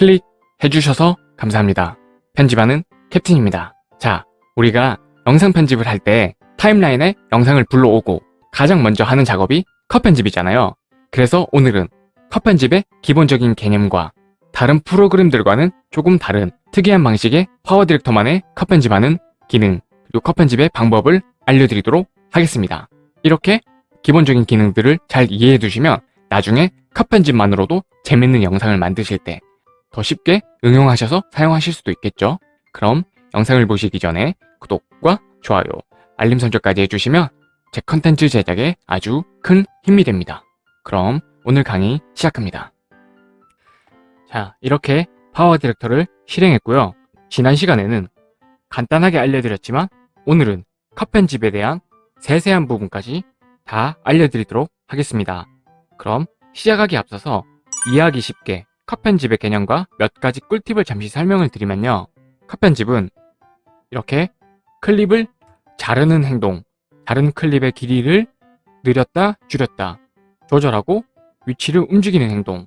클릭해 주셔서 감사합니다. 편집하는 캡틴입니다. 자, 우리가 영상 편집을 할 때 타임라인에 영상을 불러오고 가장 먼저 하는 작업이 컷 편집이잖아요. 그래서 오늘은 컷 편집의 기본적인 개념과 다른 프로그램들과는 조금 다른 특이한 방식의 파워 디렉터만의 컷 편집하는 기능 그리고 컷 편집의 방법을 알려드리도록 하겠습니다. 이렇게 기본적인 기능들을 잘 이해해 두시면 나중에 컷 편집만으로도 재밌는 영상을 만드실 때 더 쉽게 응용하셔서 사용하실 수도 있겠죠. 그럼 영상을 보시기 전에 구독과 좋아요, 알림 설정까지 해주시면 제 컨텐츠 제작에 아주 큰 힘이 됩니다. 그럼 오늘 강의 시작합니다. 자, 이렇게 PowerDirector를 실행했고요. 지난 시간에는 간단하게 알려드렸지만 오늘은 컷 편집에 대한 세세한 부분까지 다 알려드리도록 하겠습니다. 그럼 시작하기 앞서서 이해하기 쉽게 컷 편집의 개념과 몇 가지 꿀팁을 잠시 설명을 드리면요. 컷 편집은 이렇게 클립을 자르는 행동, 다른 클립의 길이를 늘렸다 줄였다 조절하고 위치를 움직이는 행동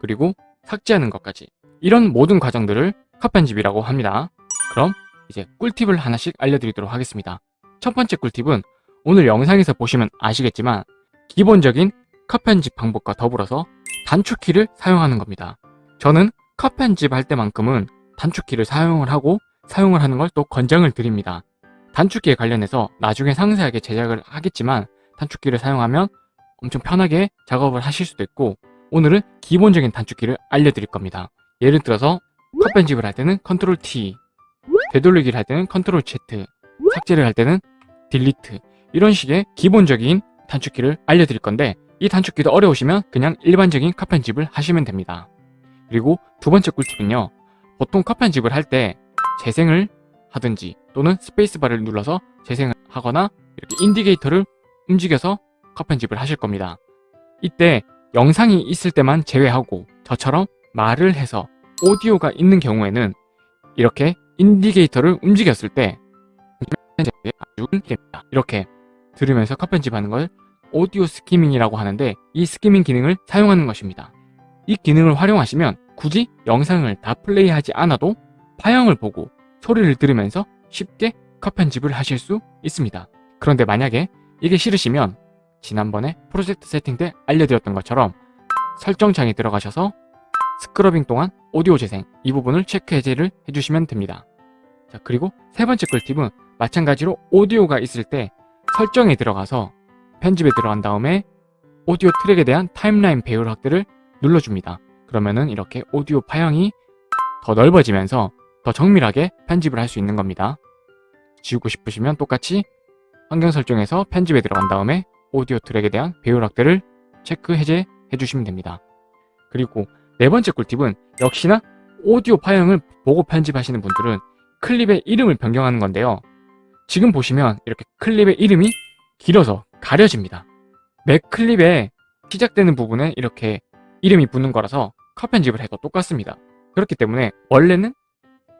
그리고 삭제하는 것까지 이런 모든 과정들을 컷 편집이라고 합니다. 그럼 이제 꿀팁을 하나씩 알려드리도록 하겠습니다. 첫 번째 꿀팁은 오늘 영상에서 보시면 아시겠지만 기본적인 컷 편집 방법과 더불어서 단축키를 사용하는 겁니다. 저는 컷 편집할 때만큼은 단축키를 사용을 하고 사용을 하는 걸 또 권장을 드립니다. 단축키에 관련해서 나중에 상세하게 제작을 하겠지만 단축키를 사용하면 엄청 편하게 작업을 하실 수도 있고 오늘은 기본적인 단축키를 알려드릴 겁니다. 예를 들어서 컷 편집을 할 때는 컨트롤 T, 되돌리기를 할 때는 컨트롤 Z, 삭제를 할 때는 delete 이런 식의 기본적인 단축키를 알려드릴 건데 이 단축키도 어려우시면 그냥 일반적인 컷 편집을 하시면 됩니다. 그리고 두 번째 꿀팁은요. 보통 컷 편집을 할 때 재생을 하든지 또는 스페이스바를 눌러서 재생을 하거나 이렇게 indicator를 움직여서 컷 편집을 하실 겁니다. 이때 영상이 있을 때만 제외하고 저처럼 말을 해서 오디오가 있는 경우에는 이렇게 indicator를 움직였을 때. 이렇게 들으면서 컷 편집하는 걸 오디오 skimming이라고 하는데 이 skimming 기능을 사용하는 것입니다. 이 기능을 활용하시면 굳이 영상을 다 플레이하지 않아도 파형을 보고 소리를 들으면서 쉽게 컷 편집을 하실 수 있습니다. 그런데 만약에 이게 싫으시면 지난번에 프로젝트 세팅 때 알려드렸던 것처럼 설정창에 들어가셔서 scrubbing 동안 오디오 재생 이 부분을 체크 해제를 해주시면 됩니다. 자 그리고 세 번째 꿀팁은 마찬가지로 오디오가 있을 때 설정에 들어가서 편집에 들어간 다음에 오디오 트랙에 대한 timeline 배열 확대를 눌러줍니다. 그러면은 이렇게 오디오 파형이 더 넓어지면서 더 정밀하게 편집을 할 수 있는 겁니다. 지우고 싶으시면 똑같이 환경 설정에서 편집에 들어간 다음에 오디오 트랙에 대한 배열 확대를 체크 해제 해 주시면 됩니다. 그리고 네 번째 꿀팁은 역시나 오디오 파형을 보고 편집하시는 분들은 클립의 이름을 변경하는 건데요. 지금 보시면 이렇게 클립의 이름이 길어서 가려집니다. 매 클립에 시작되는 부분에 이렇게 이름이 붙는 거라서 컷 편집을 해도 똑같습니다. 그렇기 때문에 원래는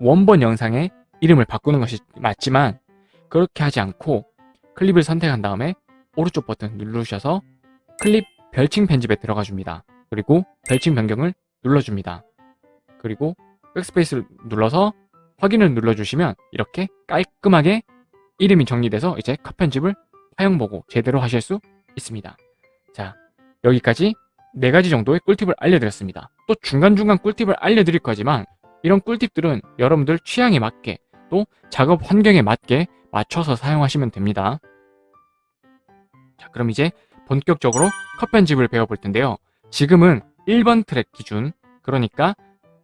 원본 영상의 이름을 바꾸는 것이 맞지만 그렇게 하지 않고 클립을 선택한 다음에 오른쪽 버튼 누르셔서 클립 별칭 편집에 들어가 줍니다. 그리고 별칭 변경을 눌러줍니다. 그리고 백스페이스를 눌러서 확인을 눌러주시면 이렇게 깔끔하게 이름이 정리돼서 이제 컷 편집을 사용 보고 제대로 하실 수 있습니다. 자, 여기까지 네 가지 정도의 꿀팁을 알려드렸습니다. 또 중간중간 꿀팁을 알려드릴 거지만 이런 꿀팁들은 여러분들 취향에 맞게 또 작업 환경에 맞게 맞춰서 사용하시면 됩니다. 자, 그럼 이제 본격적으로 컷 편집을 배워볼 텐데요. 지금은 1번 트랙 기준, 그러니까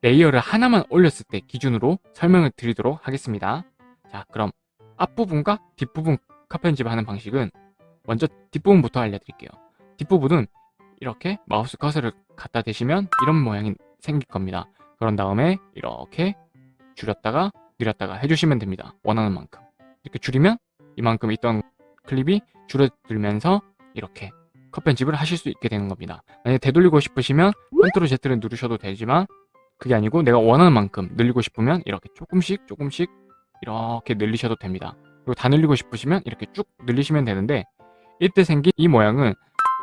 layer를 하나만 올렸을 때 기준으로 설명을 드리도록 하겠습니다. 자, 그럼 앞부분과 뒷부분 컷 편집하는 방식은 먼저 뒷부분부터 알려드릴게요. 뒷부분은 이렇게 마우스 커서를 갖다 대시면 이런 모양이 생길 겁니다. 그런 다음에 이렇게 줄였다가 늘렸다가 해주시면 됩니다. 원하는 만큼. 이렇게 줄이면 이만큼 있던 클립이 줄어들면서 이렇게 컷 편집을 하실 수 있게 되는 겁니다. 만약에 되돌리고 싶으시면 컨트롤 Z를 누르셔도 되지만 그게 아니고 내가 원하는 만큼 늘리고 싶으면 이렇게 조금씩 조금씩 이렇게 늘리셔도 됩니다. 그리고 다 늘리고 싶으시면 이렇게 쭉 늘리시면 되는데 이때 생긴 이 모양은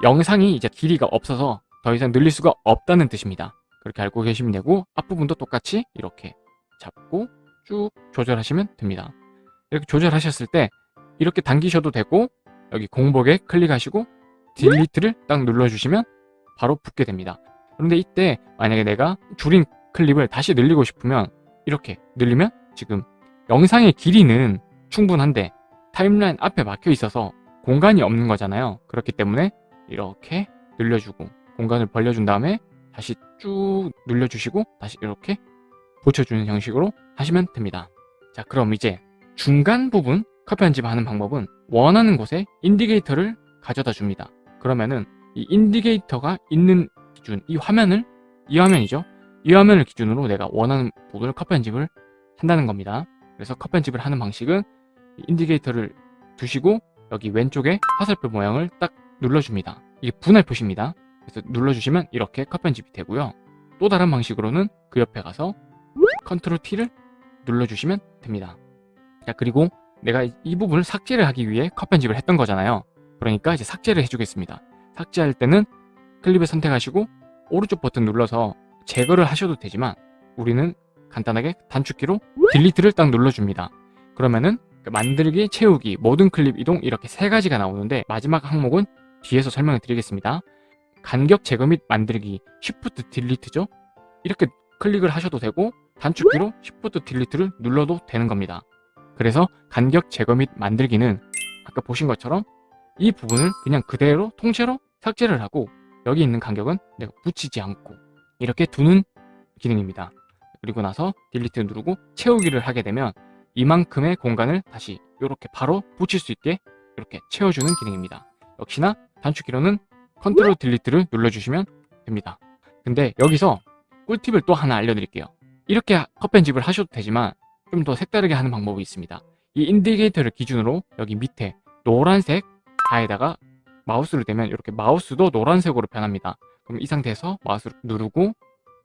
영상이 이제 길이가 없어서 더 이상 늘릴 수가 없다는 뜻입니다. 그렇게 알고 계시면 되고 앞부분도 똑같이 이렇게 잡고 쭉 조절하시면 됩니다. 이렇게 조절하셨을 때 이렇게 당기셔도 되고 여기 공복에 클릭하시고 딜리트를 딱 눌러주시면 바로 붙게 됩니다. 그런데 이때 만약에 내가 줄인 클립을 다시 늘리고 싶으면 이렇게 늘리면 지금 영상의 길이는 충분한데 타임라인 앞에 막혀 있어서 공간이 없는 거잖아요. 그렇기 때문에 이렇게 늘려주고 공간을 벌려준 다음에 다시 쭉 눌려주시고 다시 이렇게 붙여주는 형식으로 하시면 됩니다. 자 그럼 이제 중간 부분 컷 편집하는 방법은 원하는 곳에 인디게이터를 가져다 줍니다. 그러면은 이 indicator가 있는 기준, 이 화면을 이 화면이죠. 이 화면을 기준으로 내가 원하는 부분을 컷 편집을 한다는 겁니다. 그래서 컷 편집을 하는 방식은 indicator를 두시고 여기 왼쪽에 화살표 모양을 딱 눌러줍니다. 이게 분할 표시입니다. 그래서 눌러주시면 이렇게 컷 편집이 되고요. 또 다른 방식으로는 그 옆에 가서 컨트롤 T를 눌러주시면 됩니다. 자 그리고 내가 이 부분을 삭제를 하기 위해 컷 편집을 했던 거잖아요. 그러니까 이제 삭제를 해주겠습니다. 삭제할 때는 클립을 선택하시고 오른쪽 버튼 눌러서 제거를 하셔도 되지만 우리는 간단하게 단축키로 딜리트를 딱 눌러줍니다. 그러면은 그 만들기, 채우기, 모든 클립 이동 이렇게 세 가지가 나오는데 마지막 항목은 뒤에서 설명을 드리겠습니다. 간격 제거 및 만들기, Shift 딜리트죠. 이렇게 클릭을 하셔도 되고 단축키로 Shift 딜리트를 눌러도 되는 겁니다. 그래서 간격 제거 및 만들기는 아까 보신 것처럼 이 부분을 그냥 그대로 통째로 삭제를 하고 여기 있는 간격은 내가 붙이지 않고 이렇게 두는 기능입니다. 그리고 나서 delete 누르고 채우기를 하게 되면 이만큼의 공간을 다시 이렇게 바로 붙일 수 있게 이렇게 채워주는 기능입니다. 역시나 단축키로는 컨트롤 delete를 눌러주시면 됩니다. 근데 여기서 꿀팁을 또 하나 알려드릴게요. 이렇게 컷 편집을 하셔도 되지만 좀 더 색다르게 하는 방법이 있습니다. 이 indicator를 기준으로 여기 밑에 노란색 바에다가 마우스를 대면 이렇게 마우스도 노란색으로 변합니다. 그럼 이 상태에서 마우스를 누르고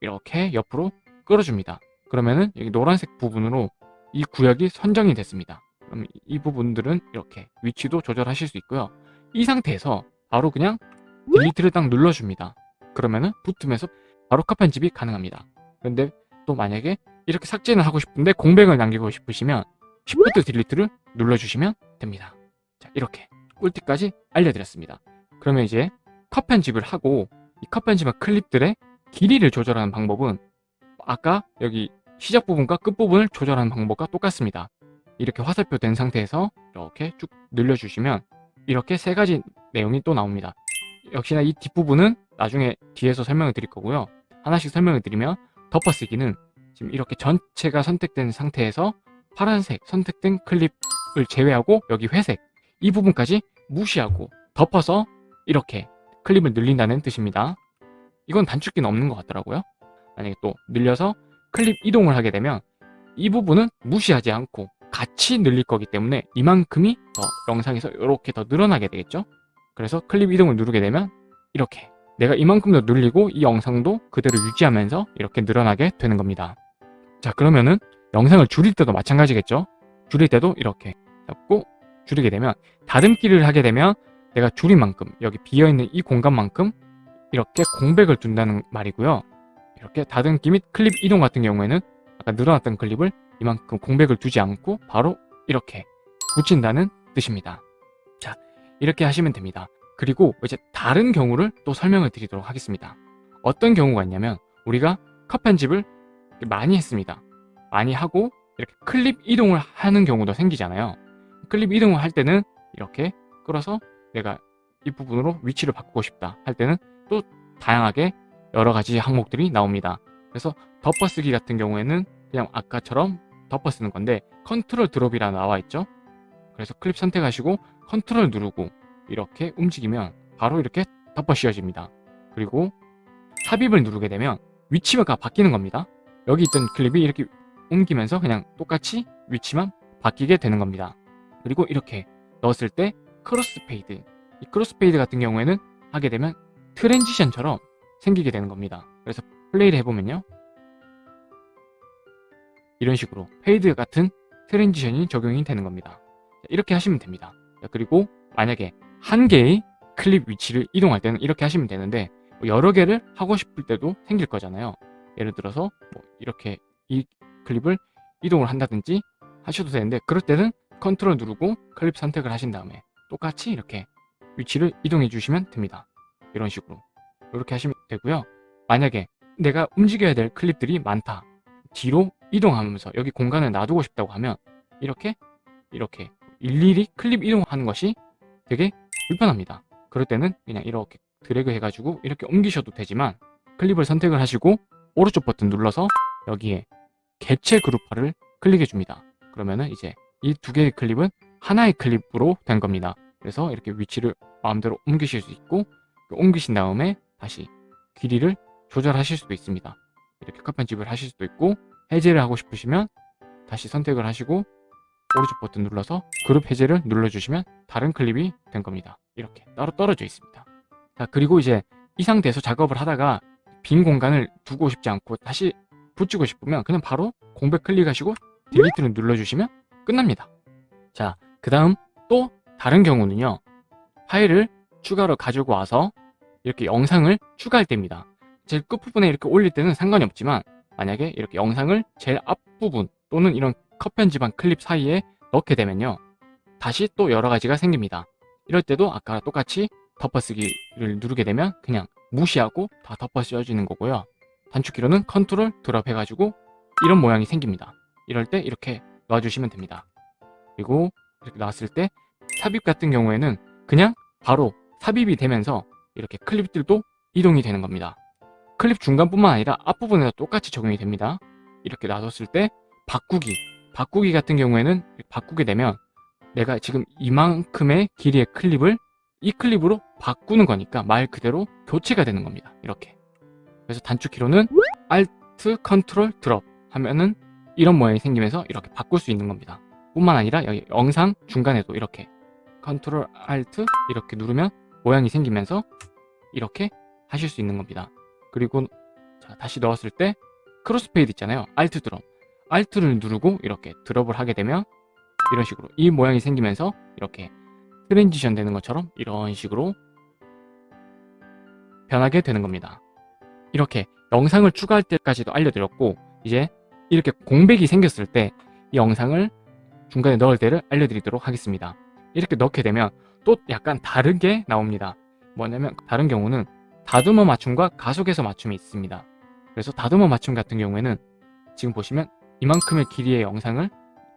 이렇게 옆으로 끌어줍니다. 그러면은 여기 노란색 부분으로 이 구역이 선정이 됐습니다. 그럼 이 부분들은 이렇게 위치도 조절하실 수 있고요. 이 상태에서 바로 그냥 delete를 딱 눌러줍니다. 그러면은 붙으면서 바로 컷 편집이 가능합니다. 그런데 또 만약에 이렇게 삭제는 하고 싶은데 공백을 남기고 싶으시면 Shift 딜리트를 눌러주시면 됩니다. 자 이렇게 꿀팁까지 알려드렸습니다. 그러면 이제 컷 편집을 하고 이 컷 편집한 클립들의 길이를 조절하는 방법은 아까 여기 시작 부분과 끝 부분을 조절하는 방법과 똑같습니다. 이렇게 화살표 된 상태에서 이렇게 쭉 늘려주시면 이렇게 세 가지 내용이 또 나옵니다. 역시나 이 뒷부분은 나중에 뒤에서 설명을 드릴 거고요. 하나씩 설명을 드리면 덮어쓰기는 지금 이렇게 전체가 선택된 상태에서 파란색 선택된 클립을 제외하고 여기 회색 이 부분까지 무시하고 덮어서 이렇게 클립을 늘린다는 뜻입니다. 이건 단축키는 없는 것 같더라고요. 만약에 또 늘려서 클립 이동을 하게 되면 이 부분은 무시하지 않고 같이 늘릴 거기 때문에 이만큼이 더 영상에서 이렇게 더 늘어나게 되겠죠. 그래서 클립 이동을 누르게 되면 이렇게 내가 이만큼 더 늘리고 이 영상도 그대로 유지하면서 이렇게 늘어나게 되는 겁니다. 자 그러면은 영상을 줄일 때도 마찬가지겠죠. 줄일 때도 이렇게 잡고 줄이게 되면 다듬기를 하게 되면 내가 줄인 만큼 여기 비어있는 이 공간만큼 이렇게 공백을 둔다는 말이고요. 이렇게 다듬기 및 클립 이동 같은 경우에는 아까 늘어났던 클립을 이만큼 공백을 두지 않고 바로 이렇게 붙인다는 뜻입니다. 자, 이렇게 하시면 됩니다. 그리고 이제 다른 경우를 또 설명을 드리도록 하겠습니다. 어떤 경우가 있냐면 우리가 컷 편집을 많이 했습니다. 많이 하고 이렇게 클립 이동을 하는 경우도 생기잖아요. 클립 이동을 할 때는 이렇게 끌어서 내가 이 부분으로 위치를 바꾸고 싶다 할 때는 또 다양하게 여러 가지 항목들이 나옵니다. 그래서 덮어쓰기 같은 경우에는 그냥 아까처럼 덮어쓰는 건데 컨트롤 drop이라 나와 있죠. 그래서 클립 선택하시고 컨트롤 누르고 이렇게 움직이면 바로 이렇게 덮어 씌워집니다. 그리고 삽입을 누르게 되면 위치가 바뀌는 겁니다. 여기 있던 클립이 이렇게 옮기면서 그냥 똑같이 위치만 바뀌게 되는 겁니다. 그리고 이렇게 넣었을 때 crossfade 이 crossfade 같은 경우에는 하게 되면 transition처럼 생기게 되는 겁니다. 그래서 플레이를 해보면요. 이런 식으로 fade 같은 transition이 적용이 되는 겁니다. 이렇게 하시면 됩니다. 그리고 만약에 한 개의 클립 위치를 이동할 때는 이렇게 하시면 되는데 여러 개를 하고 싶을 때도 생길 거잖아요. 예를 들어서 뭐 이렇게 이 클립을 이동을 한다든지 하셔도 되는데 그럴 때는 컨트롤 누르고 클립 선택을 하신 다음에 똑같이 이렇게 위치를 이동해 주시면 됩니다. 이런 식으로 이렇게 하시면 되고요. 만약에 내가 움직여야 될 클립들이 많다. 뒤로 이동하면서 여기 공간을 놔두고 싶다고 하면 이렇게 이렇게 일일이 클립 이동하는 것이 되게 불편합니다. 그럴 때는 그냥 이렇게 드래그 해가지고 이렇게 옮기셔도 되지만 클립을 선택을 하시고 오른쪽 버튼 눌러서 여기에 개체 그룹화를 클릭해 줍니다. 그러면은 이제 이 두 개의 클립은 하나의 클립으로 된 겁니다. 그래서 이렇게 위치를 마음대로 옮기실 수 있고 옮기신 다음에 다시 길이를 조절하실 수도 있습니다. 이렇게 컷 편집을 하실 수도 있고 해제를 하고 싶으시면 다시 선택을 하시고 오른쪽 버튼 눌러서 그룹 해제를 눌러주시면 다른 클립이 된 겁니다. 이렇게 따로 떨어져 있습니다. 자 그리고 이제 이 상태에서 작업을 하다가 빈 공간을 두고 싶지 않고 다시 붙이고 싶으면 그냥 바로 공백 클릭하시고 딜리트를 눌러주시면 끝납니다. 자, 그 다음 또 다른 경우는요. 파일을 추가로 가지고 와서 이렇게 영상을 추가할 때입니다. 제일 끝부분에 이렇게 올릴 때는 상관이 없지만 만약에 이렇게 영상을 제일 앞부분 또는 이런 컷 편집한 클립 사이에 넣게 되면요. 다시 또 여러 가지가 생깁니다. 이럴 때도 아까 똑같이 덮어쓰기를 누르게 되면 그냥 무시하고 다 덮어 씌워지는 거고요. 단축키로는 컨트롤 드롭 해가지고 이런 모양이 생깁니다. 이럴 때 이렇게 놔주시면 됩니다. 그리고 이렇게 놨을 때 삽입 같은 경우에는 그냥 바로 삽입이 되면서 이렇게 클립들도 이동이 되는 겁니다. 클립 중간뿐만 아니라 앞부분에도 똑같이 적용이 됩니다. 이렇게 놔뒀을 때 바꾸기, 바꾸기 같은 경우에는 바꾸게 되면 내가 지금 이만큼의 길이의 클립을 이 클립으로 바꾸는 거니까 말 그대로 교체가 되는 겁니다. 이렇게. 그래서 단축키로는 Alt, Ctrl, Drop 하면은 이런 모양이 생기면서 이렇게 바꿀 수 있는 겁니다. 뿐만 아니라 여기 영상 중간에도 이렇게 Ctrl, Alt 이렇게 누르면 모양이 생기면서 이렇게 하실 수 있는 겁니다. 그리고 자, 다시 넣었을 때 crossfade 있잖아요. Alt drop. Alt를 누르고 이렇게 drop을 하게 되면 이런 식으로 이 모양이 생기면서 이렇게 transition 되는 것처럼 이런 식으로 변하게 되는 겁니다. 이렇게 영상을 추가할 때까지도 알려드렸고 이제 이렇게 공백이 생겼을 때 이 영상을 중간에 넣을 때를 알려드리도록 하겠습니다. 이렇게 넣게 되면 또 약간 다르게 나옵니다. 뭐냐면 다른 경우는 다듬어 맞춤과 가속해서 맞춤이 있습니다. 그래서 다듬어 맞춤 같은 경우에는 지금 보시면 이만큼의 길이의 영상을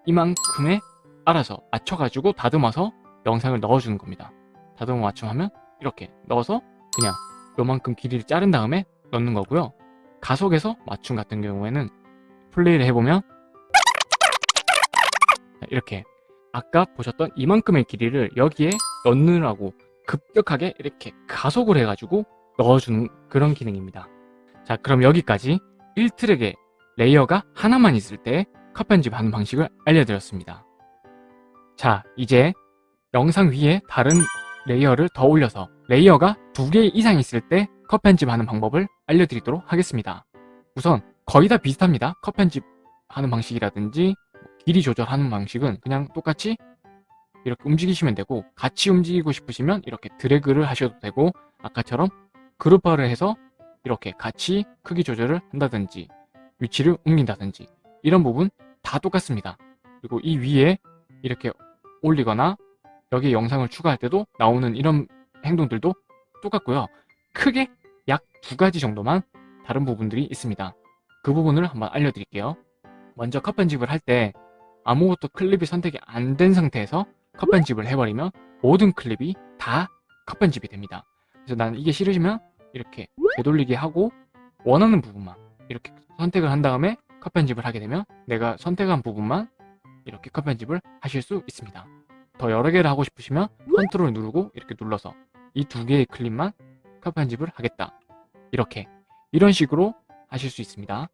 이만큼의 알아서 맞춰가지고 다듬어서 영상을 넣어주는 겁니다. 다듬어 맞춤하면 이렇게 넣어서 그냥 요만큼 길이를 자른 다음에 넣는 거고요. 가속에서 맞춤 같은 경우에는 플레이를 해보면 이렇게 아까 보셨던 이만큼의 길이를 여기에 넣느라고 급격하게 이렇게 가속을 해가지고 넣어주는 그런 기능입니다. 자 그럼 여기까지 1트랙의 layer가 하나만 있을 때 컷 편집하는 방식을 알려드렸습니다. 자 이제 영상 위에 다른 layer를 더 올려서 layer가 두 개 이상 있을 때 컷 편집하는 방법을 알려드리도록 하겠습니다. 우선 거의 다 비슷합니다. 컷 편집하는 방식이라든지 길이 조절하는 방식은 그냥 똑같이 이렇게 움직이시면 되고 같이 움직이고 싶으시면 이렇게 드래그를 하셔도 되고 아까처럼 그룹화를 해서 이렇게 같이 크기 조절을 한다든지 위치를 옮긴다든지 이런 부분 다 똑같습니다. 그리고 이 위에 이렇게 올리거나 여기에 영상을 추가할 때도 나오는 이런 행동들도 똑같고요. 크게 약 두 가지 정도만 다른 부분들이 있습니다. 그 부분을 한번 알려드릴게요. 먼저 컷 편집을 할 때 아무것도 클립이 선택이 안 된 상태에서 컷 편집을 해버리면 모든 클립이 다 컷 편집이 됩니다. 그래서 나는 이게 싫으시면 이렇게 되돌리기 하고 원하는 부분만 이렇게 선택을 한 다음에 컷 편집을 하게 되면 내가 선택한 부분만 이렇게 컷 편집을 하실 수 있습니다. 더 여러 개를 하고 싶으시면 컨트롤 누르고 이렇게 눌러서 이 두 개의 클립만 컷 편집을 하겠다. 이렇게 이런 식으로 하실 수 있습니다.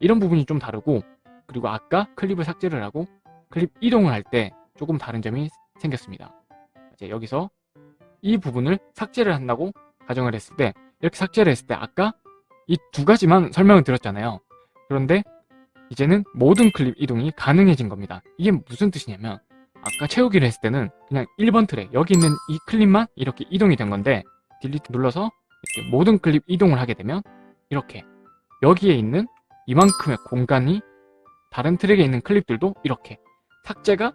이런 부분이 좀 다르고 그리고 아까 클립을 삭제를 하고 클립 이동을 할 때 조금 다른 점이 생겼습니다. 이제 여기서 이 부분을 삭제를 한다고 가정을 했을 때 이렇게 삭제를 했을 때 아까 이 두 가지만 설명을 드렸잖아요. 그런데 이제는 모든 클립 이동이 가능해진 겁니다. 이게 무슨 뜻이냐면 아까 채우기를 했을 때는 그냥 1번 트랙 여기 있는 이 클립만 이렇게 이동이 된 건데 delete 눌러서 이렇게 모든 클립 이동을 하게 되면 이렇게 여기에 있는 이만큼의 공간이 다른 트랙에 있는 클립들도 이렇게 삭제가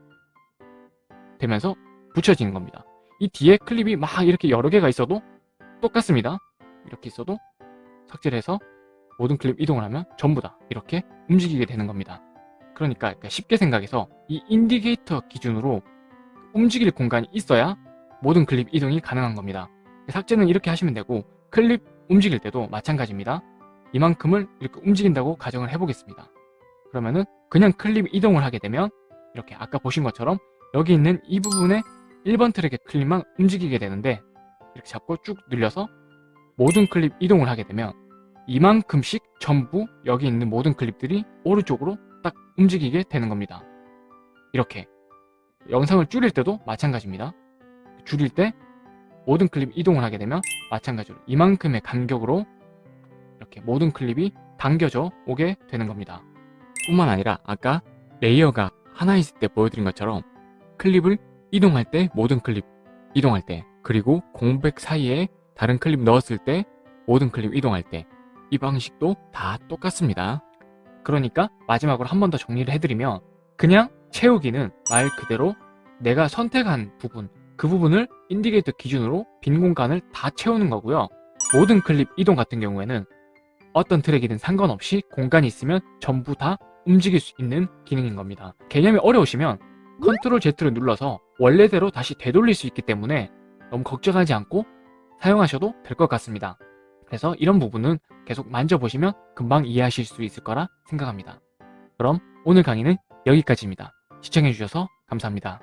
되면서 붙여지는 겁니다. 이 뒤에 클립이 막 이렇게 여러 개가 있어도 똑같습니다. 이렇게 있어도 삭제를 해서 모든 클립 이동을 하면 전부 다 이렇게 움직이게 되는 겁니다. 그러니까 쉽게 생각해서 이 indicator 기준으로 움직일 공간이 있어야 모든 클립 이동이 가능한 겁니다. 삭제는 이렇게 하시면 되고 클립 움직일 때도 마찬가지입니다. 이만큼을 이렇게 움직인다고 가정을 해보겠습니다. 그러면은 그냥 클립 이동을 하게 되면 이렇게 아까 보신 것처럼 여기 있는 이 부분에 1번 트랙의 클립만 움직이게 되는데 이렇게 잡고 쭉 늘려서 모든 클립 이동을 하게 되면 이만큼씩 전부 여기 있는 모든 클립들이 오른쪽으로 딱 움직이게 되는 겁니다. 이렇게 영상을 줄일 때도 마찬가지입니다. 줄일 때 모든 클립 이동을 하게 되면 마찬가지로 이만큼의 간격으로 이렇게 모든 클립이 당겨져 오게 되는 겁니다. 뿐만 아니라 아까 레이어가 하나 있을 때 보여드린 것처럼 클립을 이동할 때 모든 클립 이동할 때 그리고 공백 사이에 다른 클립 넣었을 때 모든 클립 이동할 때 이 방식도 다 똑같습니다. 그러니까 마지막으로 한 번 더 정리를 해드리면 그냥 채우기는 말 그대로 내가 선택한 부분 그 부분을 indicator 기준으로 빈 공간을 다 채우는 거고요. 모든 클립 이동 같은 경우에는 어떤 트랙이든 상관없이 공간이 있으면 전부 다 움직일 수 있는 기능인 겁니다. 개념이 어려우시면 control Z를 눌러서 원래대로 다시 되돌릴 수 있기 때문에 너무 걱정하지 않고 사용하셔도 될 것 같습니다. 그래서 이런 부분은 계속 만져보시면 금방 이해하실 수 있을 거라 생각합니다. 그럼 오늘 강의는 여기까지입니다. 시청해주셔서 감사합니다.